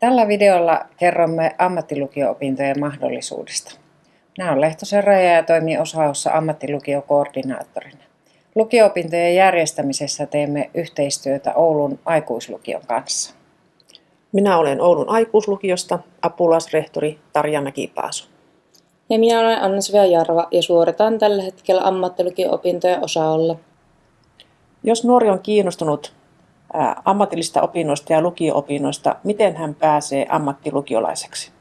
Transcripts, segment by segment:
Tällä videolla kerromme ammattilukio-opintojen mahdollisuudesta. Minä olen Lehtosen Raja ja toimin osaossa ammattilukiokoordinaattorina. Lukio-opintojen järjestämisessä teemme yhteistyötä Oulun aikuislukion kanssa. Minä olen Oulun aikuislukiosta apulaisrehtori Tarja Mäkipaasu. Ja minä olen Anna-Svea Jarva ja suoritan tällä hetkellä ammattilukio-opintoja osaolla. Jos nuori on kiinnostunut ammatillista opinnoista ja lukio-opinnoista, miten hän pääsee ammattilukiolaiseksi?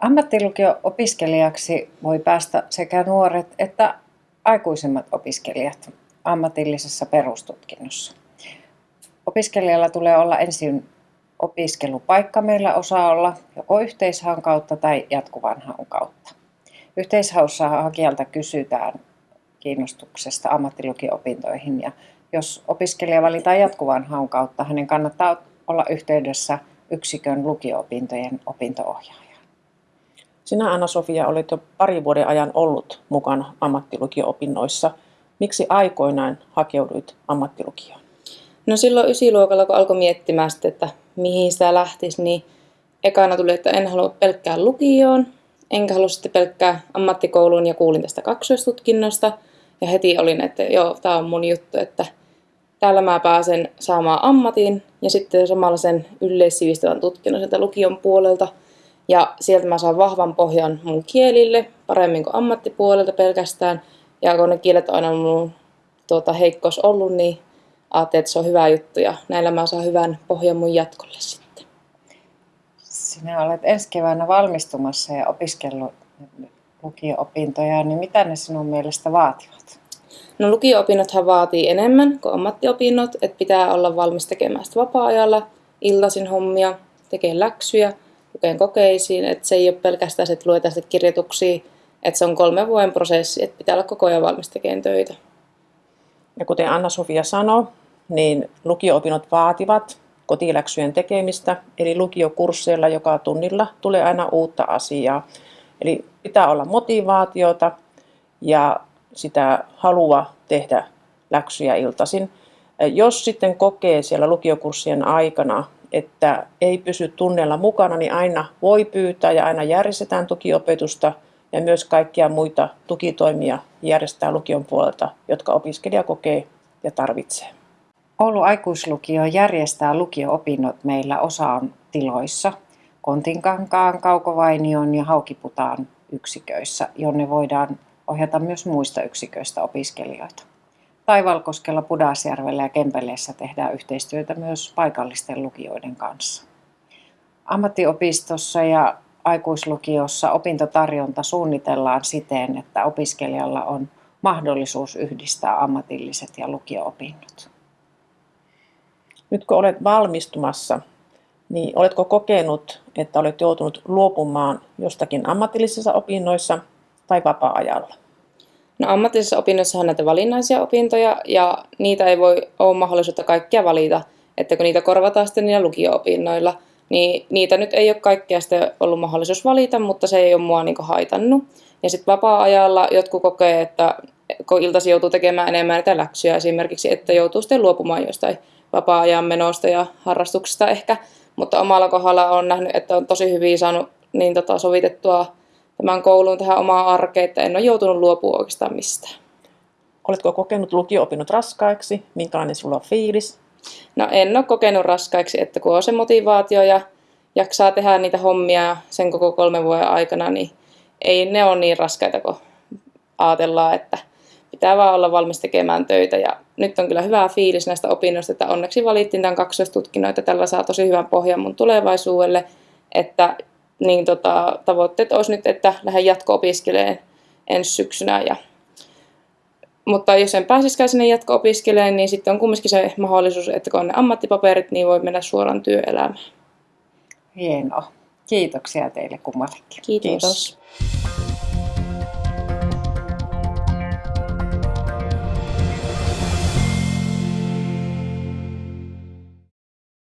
Ammattilukio-opiskelijaksi voi päästä sekä nuoret että aikuisemmat opiskelijat ammatillisessa perustutkinnossa. Opiskelijalla tulee olla ensin opiskelupaikka meillä osaa olla joko yhteishaun kautta tai jatkuvan haun kautta. Yhteishaussa hakijalta kysytään kiinnostuksesta ammattilukio-opintoihin ja jos opiskelija valitaan jatkuvan haun kautta, hänen kannattaa olla yhteydessä yksikön lukio-opintojen opinto-ohjaajaan. Sinä Anna-Sofia olet jo pari vuoden ajan ollut mukana ammattilukio-opinnoissa. Miksi aikoinaan hakeuduit ammattilukioon? No silloin ysiluokalla, kun alkoi miettimään sitten, että mihin sitä lähtisi, niin ekana tuli, että en halua pelkkää lukioon, enkä halua sitten pelkkää ammattikouluun ja kuulin tästä kaksoistutkinnosta. Ja heti olin, että joo, tämä on mun juttu, että täällä mä pääsen saamaan ammatin ja sitten samalla sen yleissivistävän tutkinnon sieltä lukion puolelta. Ja sieltä mä saan vahvan pohjan mun kielille, paremmin kuin ammattipuolelta pelkästään. Ja kun ne kielet on aina mun tuota, heikkous ollut, niin ajattelin, että se on hyvä juttu ja näillä mä saan hyvän pohjan mun jatkolle sitten. Sinä olet ensi keväänä valmistumassa ja opiskellut lukio-opintoja, niin mitä ne sinun mielestä vaativat? No lukio-opinnothan vaatii enemmän kuin ammattiopinnot, että pitää olla valmis tekemään sitä vapaa-ajalla, iltaisin hommia, tekee läksyjä, lukeen kokeisiin, että se ei ole pelkästään se, että luetaan kirjoituksia, että se on kolmen vuoden prosessi, että pitää olla koko ajan valmis tekemään töitä. Ja kuten Anna-Sofia sanoi, niin lukio-opinnot vaativat kotiläksyjen tekemistä, eli lukiokursseilla joka tunnilla tulee aina uutta asiaa. Eli pitää olla motivaatiota ja sitä halua tehdä läksyjä iltaisin. Jos sitten kokee siellä lukiokurssien aikana, että ei pysy tunneilla mukana, niin aina voi pyytää ja aina järjestetään tukiopetusta ja myös kaikkia muita tukitoimia järjestää lukion puolelta, jotka opiskelija kokee ja tarvitsee. Oulu aikuislukio järjestää lukio-opinnot meillä osaan tiloissa, Kontinkankaan, Kaukovainion ja Haukiputaan yksiköissä, jonne voidaan ohjata myös muista yksiköistä opiskelijoita. Taivalkoskella, Pudasjärvellä ja Kempeleessä tehdään yhteistyötä myös paikallisten lukioiden kanssa. Ammattiopistossa ja aikuislukiossa opintotarjonta suunnitellaan siten, että opiskelijalla on mahdollisuus yhdistää ammatilliset ja lukio-opinnot. Nyt kun olet valmistumassa, niin oletko kokenut, että olet joutunut luopumaan jostakin ammatillisissa opinnoissa tai vapaa-ajalla? No ammatillisissa opinnoissa on näitä valinnaisia opintoja ja niitä ei voi ole mahdollisuutta kaikkia valita, että kun niitä korvataan sitten niillä lukio-opinnoilla, niin niitä nyt ei ole kaikkea sitten ollut mahdollisuus valita, mutta se ei ole mua niin haitannut. Ja sitten vapaa-ajalla jotkut kokee, että kun iltasi joutuu tekemään enemmän näitä läksyjä esimerkiksi, että joutuu sitten luopumaan jostain vapaa-ajan menosta ja harrastuksista ehkä. Mutta omalla kohdalla on nähnyt, että on tosi hyvin saanut niin tota, sovitettua tämän koulun tähän omaan arkeen, että en ole joutunut luopua oikeastaan mistään. Oletko kokenut lukio-opinnot raskaiksi? Minkälainen sulla on fiilis? No en ole kokenut raskaiksi, että kun on se motivaatio ja jaksaa tehdä niitä hommia sen koko kolmen vuoden aikana, niin ei ne ole niin raskaita kuin ajatellaan, että pitää vaan olla valmis tekemään töitä. Ja nyt on kyllä hyvä fiilis näistä opinnoista, että onneksi valittiin tämän kaksoistutkinnon, että tällä saa tosi hyvän pohjan mun tulevaisuudelle, että niin tota, tavoitteet olisi nyt, että lähden jatko-opiskelemaan ensi syksynä. Ja, mutta jos en pääsisikään sinne jatko-opiskelemaan, niin sitten on kumminkin se mahdollisuus, että kun on ne ammattipaperit, niin voi mennä suoraan työelämään. Hienoa. Kiitoksia teille kummallekin. Kiitos. Kiitos.